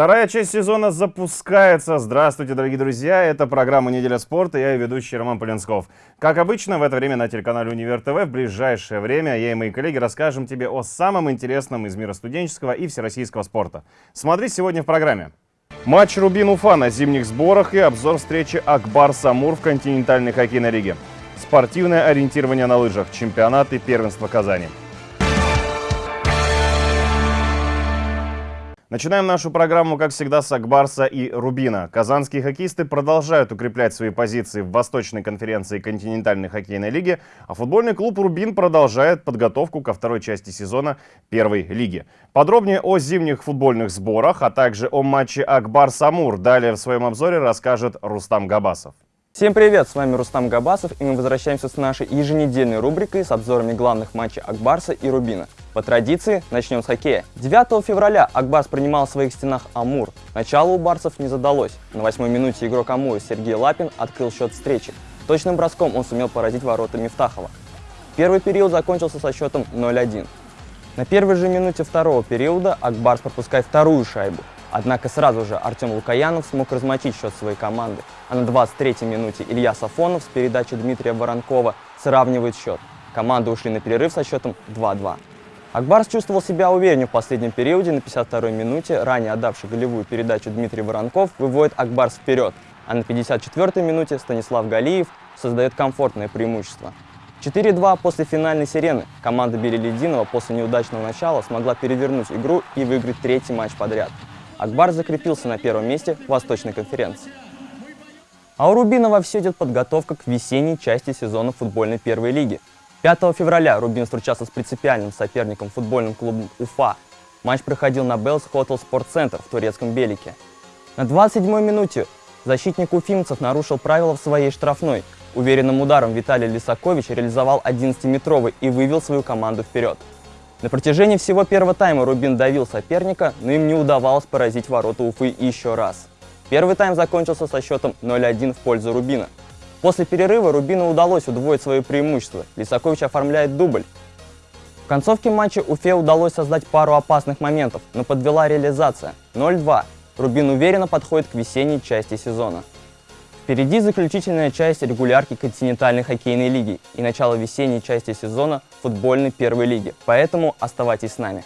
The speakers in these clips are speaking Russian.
Вторая часть сезона запускается. Здравствуйте, дорогие друзья. Это программа «Неделя спорта». Я и ведущий Роман Полинсков. Как обычно, в это время на телеканале «Универ ТВ» в ближайшее время я и мои коллеги расскажем тебе о самом интересном из мира студенческого и всероссийского спорта. Смотри сегодня в программе. Матч Рубин-Уфа на зимних сборах и обзор встречи Акбар-Самур в континентальной хоккейной лиге. Спортивное ориентирование на лыжах, чемпионат и первенство Казани. Начинаем нашу программу, как всегда, с Акбарса и Рубина. Казанские хоккеисты продолжают укреплять свои позиции в Восточной конференции континентальной хоккейной лиги, а футбольный клуб «Рубин» продолжает подготовку ко второй части сезона первой лиги. Подробнее о зимних футбольных сборах, а также о матче Акбар-Самур далее в своем обзоре расскажет Рустам Габасов. Всем привет, с вами Рустам Габасов, и мы возвращаемся с нашей еженедельной рубрикой с обзорами главных матчей Акбарса и Рубина. По традиции, начнем с хоккея. 9 февраля Акбарс принимал в своих стенах Амур. Начало у барсов не задалось. На восьмой минуте игрок Амура Сергей Лапин открыл счет встречи. Точным броском он сумел поразить ворота Мифтахова. Первый период закончился со счетом 0-1. На первой же минуте второго периода Акбарс пропускает вторую шайбу. Однако сразу же Артем Лукаянов смог размочить счет своей команды. А на 23-й минуте Илья Сафонов с передачи Дмитрия Воронкова сравнивает счет. Команды ушли на перерыв со счетом 2-2. Акбарс чувствовал себя увереннее в последнем периоде. На 52-й минуте ранее отдавший голевую передачу Дмитрий Воронков выводит Акбарс вперед. А на 54-й минуте Станислав Галиев создает комфортное преимущество. 4-2 после финальной сирены. Команда Белелединова после неудачного начала смогла перевернуть игру и выиграть третий матч подряд. Акбар закрепился на первом месте Восточной конференции. А у Рубина вовсю идет подготовка к весенней части сезона футбольной первой лиги. 5 февраля Рубин встречался с принципиальным соперником футбольным клубом Уфа. Матч проходил на Белс Хотел Спорт Центр в турецком Белике. На 27-й минуте защитник уфимцев нарушил правила в своей штрафной. Уверенным ударом Виталий Лисакович реализовал 11-метровый и вывел свою команду вперед. На протяжении всего первого тайма Рубин давил соперника, но им не удавалось поразить ворота Уфы еще раз. Первый тайм закончился со счетом 0-1 в пользу Рубина. После перерыва Рубину удалось удвоить свое преимущество. Лисакович оформляет дубль. В концовке матча Уфе удалось создать пару опасных моментов, но подвела реализация. 0-2. Рубин уверенно подходит к весенней части сезона. Впереди заключительная часть регулярки континентальной хоккейной лиги и начало весенней части сезона футбольной первой лиги, поэтому оставайтесь с нами.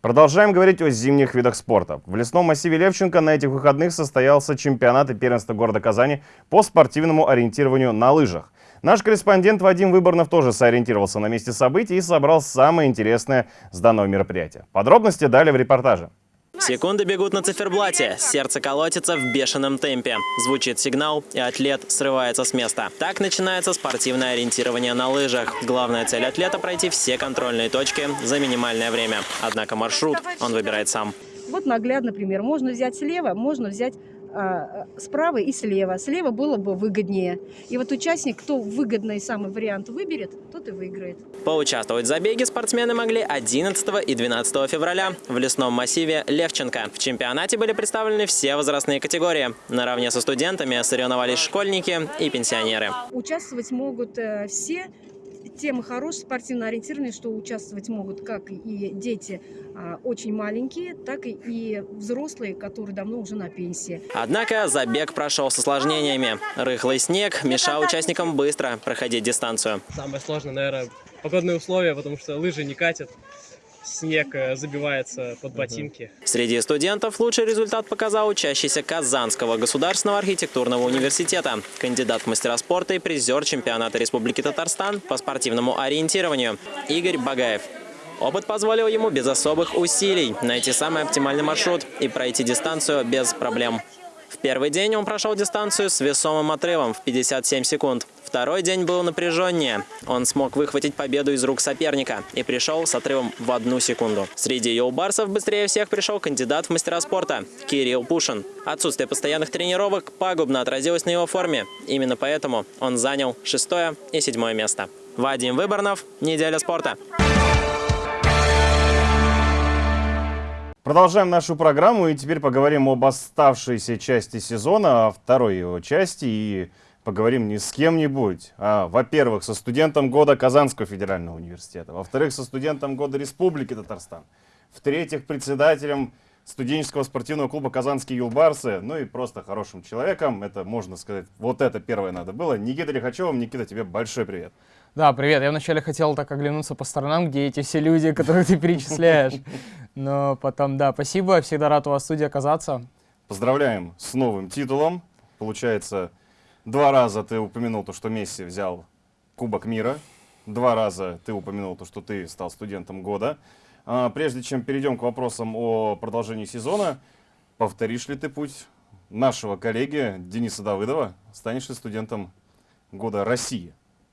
Продолжаем говорить о зимних видах спорта. В лесном массиве Левченко на этих выходных состоялся чемпионат и первенство города Казани по спортивному ориентированию на лыжах. Наш корреспондент Вадим Выборнов тоже сориентировался на месте событий и собрал самое интересное с данного мероприятия. Подробности далее в репортаже. Секунды бегут на циферблате, сердце колотится в бешеном темпе. Звучит сигнал, и атлет срывается с места. Так начинается спортивное ориентирование на лыжах. Главная цель атлета – пройти все контрольные точки за минимальное время. Однако маршрут он выбирает сам. Вот наглядно пример. Можно взять слева, можно взять справа и слева. Слева было бы выгоднее. И вот участник, кто выгодный самый вариант выберет, тот и выиграет. Поучаствовать в забеге спортсмены могли 11 и 12 февраля в лесном массиве Левченко. В чемпионате были представлены все возрастные категории. Наравне со студентами соревновались школьники и пенсионеры. Участвовать могут э, все Тема хорошая, спортивно ориентированная, что участвовать могут как и дети а, очень маленькие, так и, и взрослые, которые давно уже на пенсии. Однако забег прошел с осложнениями. Рыхлый снег мешал участникам быстро проходить дистанцию. Самое сложное, наверное, погодные условия, потому что лыжи не катят снег э, забивается под ботинки. Среди студентов лучший результат показал учащийся Казанского государственного архитектурного университета, кандидат в мастера спорта и призер чемпионата Республики Татарстан по спортивному ориентированию Игорь Багаев. Опыт позволил ему без особых усилий найти самый оптимальный маршрут и пройти дистанцию без проблем. В первый день он прошел дистанцию с весомым отрывом в 57 секунд. Второй день был напряженнее. Он смог выхватить победу из рук соперника и пришел с отрывом в одну секунду. Среди юлбарсов быстрее всех пришел кандидат в мастера спорта Кирилл Пушин. Отсутствие постоянных тренировок пагубно отразилось на его форме. Именно поэтому он занял шестое и седьмое место. Вадим Выборнов, «Неделя спорта». Продолжаем нашу программу и теперь поговорим об оставшейся части сезона, о второй его части и поговорим не с кем-нибудь, а, во-первых, со студентом года Казанского федерального университета, во-вторых, со студентом года Республики Татарстан, в-третьих, председателем студенческого спортивного клуба «Казанские юлбарсы», ну и просто хорошим человеком, это можно сказать, вот это первое надо было. Никита Лихачев, Никита, тебе большой привет. Да, привет. Я вначале хотел так оглянуться по сторонам, где эти все люди, которых ты перечисляешь. Но потом, да, спасибо. Всегда рад у вас в студии оказаться. Поздравляем с новым титулом. Получается, два раза ты упомянул то, что Месси взял Кубок мира. Два раза ты упомянул то, что ты стал студентом года. А, прежде чем перейдем к вопросам о продолжении сезона, повторишь ли ты путь нашего коллеги Дениса Давыдова? Станешь ли студентом года России?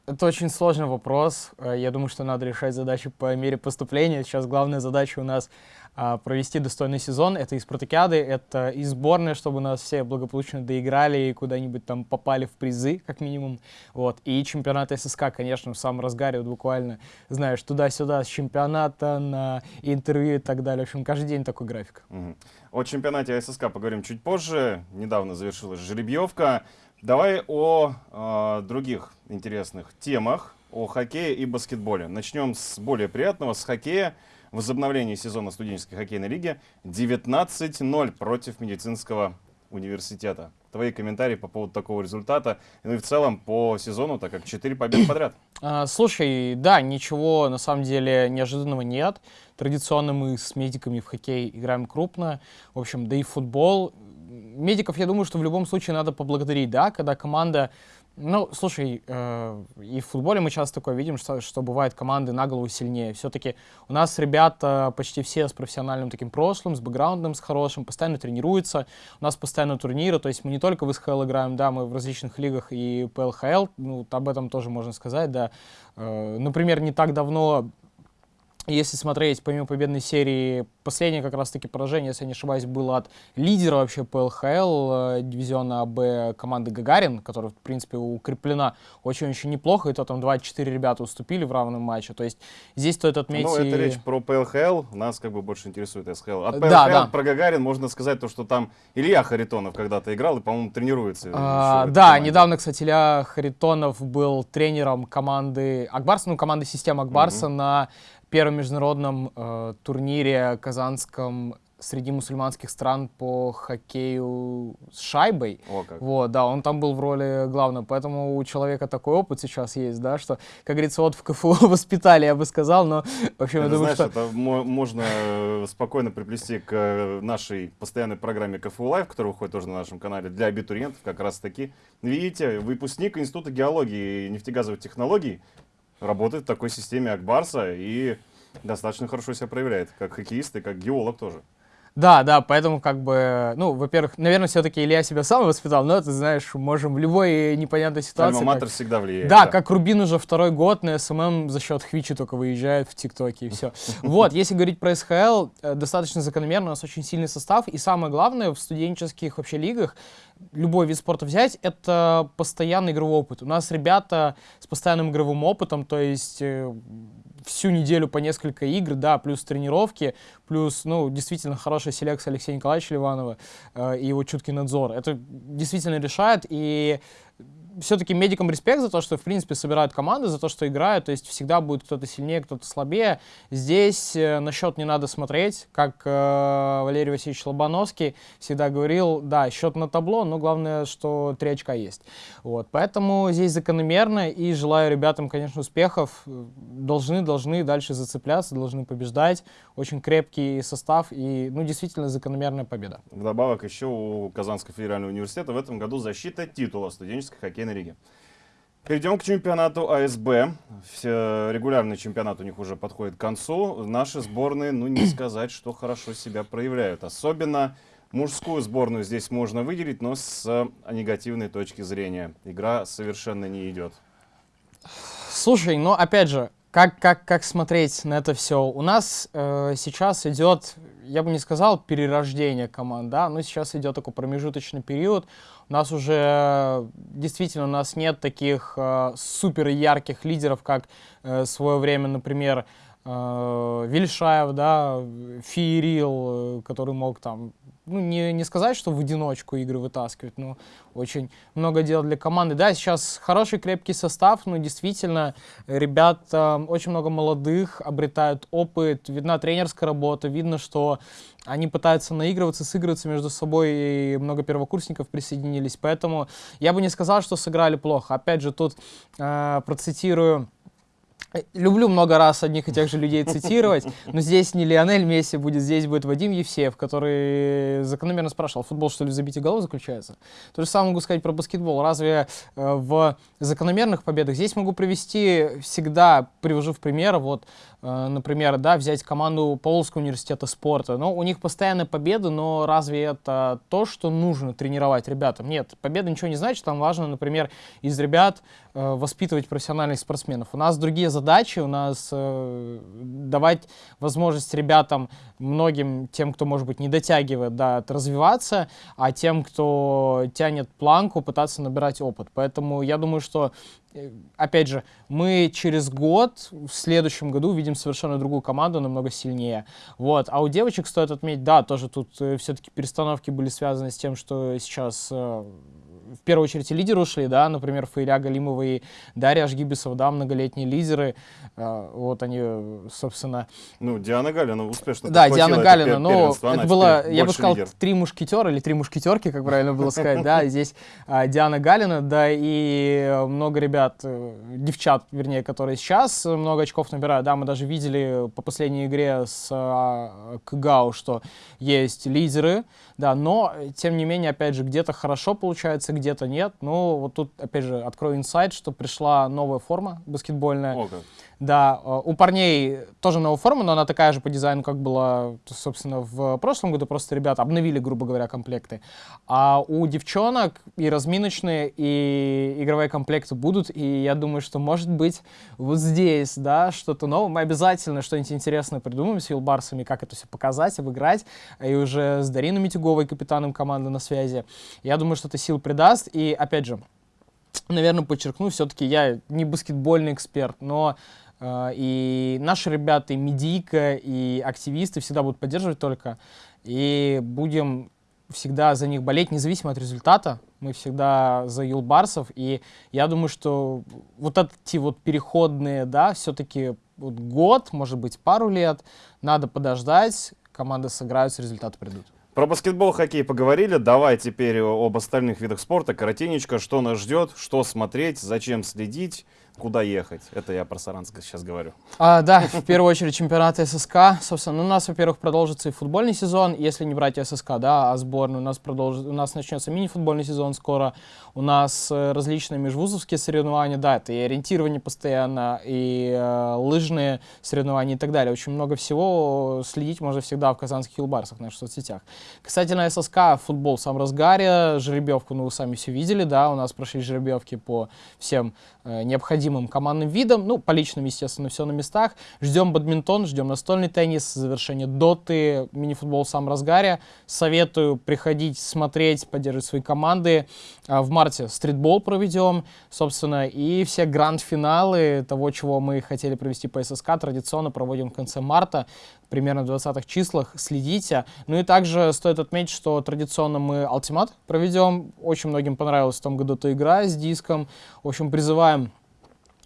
Это очень сложный вопрос. Э, я думаю, что надо решать задачи по мере поступления. Сейчас главная задача у нас а, провести достойный сезон. Это и спартакиады, это и сборная, чтобы нас все благополучно доиграли и куда-нибудь там попали в призы, как минимум. Вот. И чемпионат ССК, конечно, в самом разгаре, вот буквально, знаешь, туда-сюда с чемпионата на интервью и так далее. В общем, каждый день такой график. Угу. О чемпионате ССК поговорим чуть позже. Недавно завершилась жеребьевка. Давай о э, других интересных темах, о хоккее и баскетболе. Начнем с более приятного, с хоккея. Возобновление сезона студенческой хоккейной лиги 19-0 против медицинского университета. Твои комментарии по поводу такого результата, ну и в целом по сезону, так как 4 победы подряд. А, слушай, да, ничего на самом деле неожиданного нет. Традиционно мы с медиками в хоккей играем крупно. В общем, да и футбол медиков, я думаю, что в любом случае надо поблагодарить, да, когда команда... Ну, слушай, э, и в футболе мы часто такое видим, что, что бывает команды на голову сильнее. Все-таки у нас ребята почти все с профессиональным таким прошлым, с бэкграундом, с хорошим, постоянно тренируются. У нас постоянно турниры, то есть мы не только в СХЛ играем, да, мы в различных лигах и ПЛХЛ, ну, об этом тоже можно сказать, да. Э, например, не так давно если смотреть, помимо победной серии, последнее как раз-таки поражение, если я не ошибаюсь, было от лидера вообще ПЛХЛ, э, дивизиона АБ команды Гагарин, которая, в принципе, укреплена очень-очень неплохо, и то там 24 ребята уступили в равном матче. То есть здесь стоит отметить... Ну, это речь про ПЛХЛ, нас как бы больше интересует СХЛ. От ПЛХЛ да, да. про Гагарин можно сказать то, что там Илья Харитонов когда-то играл и, по-моему, тренируется. А, да, команде. недавно, кстати, Илья Харитонов был тренером команды Акбарса, ну, команды системы Акбарса угу. на первом международном э, турнире казанском среди мусульманских стран по хоккею с шайбой. О, как. Вот, да, он там был в роли главного, поэтому у человека такой опыт сейчас есть, да, что, как говорится, вот в КФУ воспитали, я бы сказал, но, в общем, это, я думаю, знаешь, что... это можно э, спокойно приплести к э, нашей постоянной программе КФУ Лайв, которая выходит тоже на нашем канале для абитуриентов, как раз таки. Видите, выпускник Института геологии и нефтегазовых технологий работает в такой системе Акбарса и достаточно хорошо себя проявляет, как хоккеист и как геолог тоже. Да, да, поэтому как бы, ну, во-первых, наверное, все-таки Илья себя сам воспитал, но ты знаешь, можем в любой непонятной ситуации... Альма-матер всегда влияет. Да, да, как Рубин уже второй год на SMM за счет Хвичи только выезжает в ТикТоке и все. Вот, если говорить про СХЛ, э, достаточно закономерно, у нас очень сильный состав, и самое главное, в студенческих вообще лигах любой вид спорта взять, это постоянный игровой опыт. У нас ребята с постоянным игровым опытом, то есть э, всю неделю по несколько игр, да, плюс тренировки, плюс, ну, действительно хорошая селекция Алексея Николаевича Ливанова э, и его чуткий надзор. Это действительно решает, и все-таки медикам респект за то, что, в принципе, собирают команды, за то, что играют. То есть всегда будет кто-то сильнее, кто-то слабее. Здесь э, на счет не надо смотреть. Как э, Валерий Васильевич Лобановский всегда говорил, да, счет на табло, но главное, что три очка есть. Вот. Поэтому здесь закономерно и желаю ребятам, конечно, успехов. Должны, должны дальше зацепляться, должны побеждать. Очень крепкий состав и, ну, действительно, закономерная победа. Вдобавок еще у Казанского федерального университета в этом году защита титула студенческой хоккейной хоккейной лиги. Перейдем к чемпионату АСБ. Все, регулярный чемпионат у них уже подходит к концу. Наши сборные, ну не сказать, что хорошо себя проявляют. Особенно мужскую сборную здесь можно выделить, но с негативной точки зрения. Игра совершенно не идет. Слушай, ну опять же, как, как, как смотреть на это все? У нас э, сейчас идет, я бы не сказал перерождение команд, да, но сейчас идет такой промежуточный период. У нас уже действительно у нас нет таких э, супер ярких лидеров, как э, свое время, например, э, Вильшаев, да, Фиерил, э, который мог там, ну, не, не сказать, что в одиночку игры вытаскивать, но очень много дел для команды. Да, сейчас хороший крепкий состав, но действительно ребят э, очень много молодых, обретают опыт, видна тренерская работа, видно, что они пытаются наигрываться, сыгрываться между собой, и много первокурсников присоединились, поэтому я бы не сказал, что сыграли плохо. Опять же, тут э, процитирую Люблю много раз одних и тех же людей цитировать, но здесь не Лионель Месси будет, здесь будет Вадим Евсеев, который закономерно спрашивал, футбол что ли в забитии голов заключается? То же самое могу сказать про баскетбол. Разве э, в закономерных победах здесь могу привести всегда, привожу в пример, вот, э, например, да, взять команду Полоцкого университета спорта. Ну, у них постоянные победы, но разве это то, что нужно тренировать ребятам? Нет, победа ничего не значит, там важно, например, из ребят э, воспитывать профессиональных спортсменов. У нас другие задачи, у нас э, давать возможность ребятам, многим тем, кто, может быть, не дотягивает, да, развиваться, а тем, кто тянет планку, пытаться набирать опыт. Поэтому я думаю, что э, опять же, мы через год, в следующем году, видим совершенно другую команду, намного сильнее. Вот. А у девочек стоит отметить, да, тоже тут э, все-таки перестановки были связаны с тем, что сейчас э, в первую очередь лидеры ушли, да, например, Фаиля Галимова и Дарья Ашгибисова, да, многолетние лидеры, э, вот они, собственно... Ну, Диана Галина успешно Да, Диана Галина, но это было, я бы сказал, лидер. три мушкетера или три мушкетерки, как правильно было сказать, да, здесь а, Диана Галина, да, и много ребят, э, девчат, вернее, которые сейчас много очков набирают, да, мы даже видели по последней игре с а, КГАУ, что есть лидеры, да, но, тем не менее, опять же, где-то хорошо получается, где-то нет. Ну, вот тут, опять же, открою инсайт, что пришла новая форма баскетбольная. Как. Да, э, у парней тоже новая форма, но она такая же по дизайну, как была, собственно, в прошлом году. Просто ребята обновили, грубо говоря, комплекты. А у девчонок и разминочные, и игровые комплекты будут. И я думаю, что, может быть, вот здесь, да, что-то новое. Мы обязательно что-нибудь интересное придумаем с Юлбарсами, как это все показать, обыграть. И уже с Дариной Митюговой, капитаном команды на связи. Я думаю, что это сил придаст. И, опять же, наверное, подчеркну, все-таки я не баскетбольный эксперт, но и наши ребята, и медийка, и активисты всегда будут поддерживать только, и будем всегда за них болеть, независимо от результата. Мы всегда за юлбарсов, и я думаю, что вот эти вот переходные, да, все-таки вот год, может быть, пару лет, надо подождать, команды сыграются, результаты придут. Про баскетбол, хоккей поговорили. Давай теперь об остальных видах спорта. Коротенечко, что нас ждет, что смотреть, зачем следить куда ехать. Это я про Саранск сейчас говорю. А, да, в первую очередь чемпионат ССК. Собственно, ну, у нас, во-первых, продолжится и футбольный сезон, если не брать ССК, да, а сборную. У нас, продолжит, у нас начнется мини-футбольный сезон скоро. У нас э, различные межвузовские соревнования, да, это и ориентирование постоянно, и э, лыжные соревнования и так далее. Очень много всего следить можно всегда в казанских хилбарсах, в наших соцсетях. Касательно ССК, футбол в самом разгаре, жеребьевку, ну, вы сами все видели, да, у нас прошли жеребьевки по всем э, необходимым необходимым командным видам. Ну, по личным, естественно, все на местах. Ждем бадминтон, ждем настольный теннис, завершение доты, мини-футбол в самом разгаре. Советую приходить, смотреть, поддерживать свои команды. А, в марте стритбол проведем, собственно, и все гранд-финалы того, чего мы хотели провести по ССК, традиционно проводим в конце марта, примерно в 20-х числах. Следите. Ну и также стоит отметить, что традиционно мы Ultimate проведем. Очень многим понравилась в том году эта игра с диском. В общем, призываем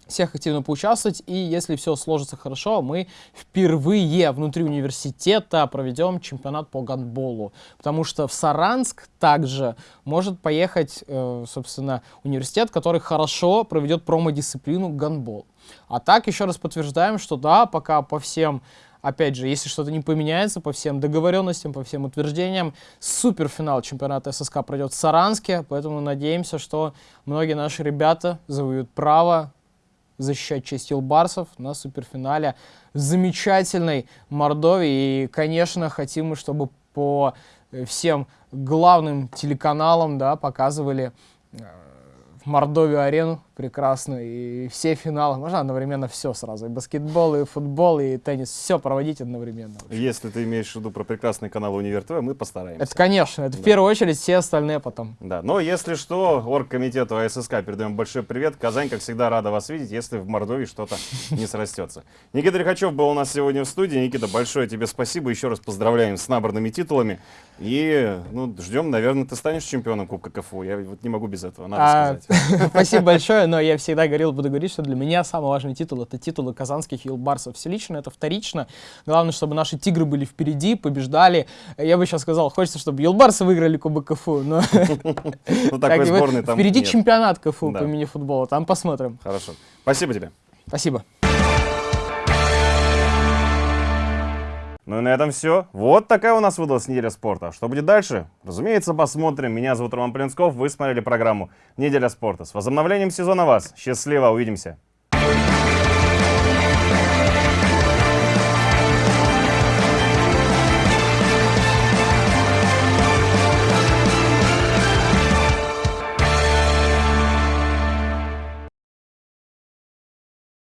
всех активно поучаствовать, и если все сложится хорошо, мы впервые внутри университета проведем чемпионат по гандболу, потому что в Саранск также может поехать, э, собственно, университет, который хорошо проведет промо-дисциплину гандбол. А так еще раз подтверждаем, что да, пока по всем опять же, если что-то не поменяется по всем договоренностям, по всем утверждениям, суперфинал чемпионата ССК пройдет в Саранске, поэтому надеемся, что многие наши ребята завоюют право защищать честь Илбарсов на суперфинале замечательной Мордовии. И, конечно, хотим мы, чтобы по э, всем главным телеканалам да, показывали э, Прекрасную, и все финалы. Можно одновременно все сразу. И баскетбол, и футбол, и теннис. Все проводить одновременно. Если ты имеешь в виду про прекрасный канал Универ ТВ, мы постараемся. Это, конечно, это в первую очередь все остальные потом. Да, но если что, оргкомитету АССК передаем большой привет. Казань, как всегда, рада вас видеть, если в Мордовии что-то не срастется. Никита Лихачев был у нас сегодня в студии. Никита, большое тебе спасибо. Еще раз поздравляем с набранными титулами. И ну, ждем, наверное, ты станешь чемпионом Кубка КФУ. Я вот не могу без этого, надо А, сказать. Спасибо большое, но я всегда говорил, буду говорить, что для меня самый важный титул это титулы казанских юлбарсов. Все лично это вторично. Главное, чтобы наши тигры были впереди, побеждали. Я бы сейчас сказал, хочется, чтобы юлбарсы выиграли Кубок КФУ, но Ну, так, такой сборной там впереди чемпионат КФУ по мини-футболу. Там посмотрим. Хорошо. Спасибо тебе. Спасибо. Ну и на этом все. Вот такая у нас выдалась неделя спорта. Что будет дальше? Разумеется, посмотрим. Меня зовут Роман Плинсков. Вы смотрели программу «Неделя спорта». С возобновлением сезона вас. Счастливо. Увидимся.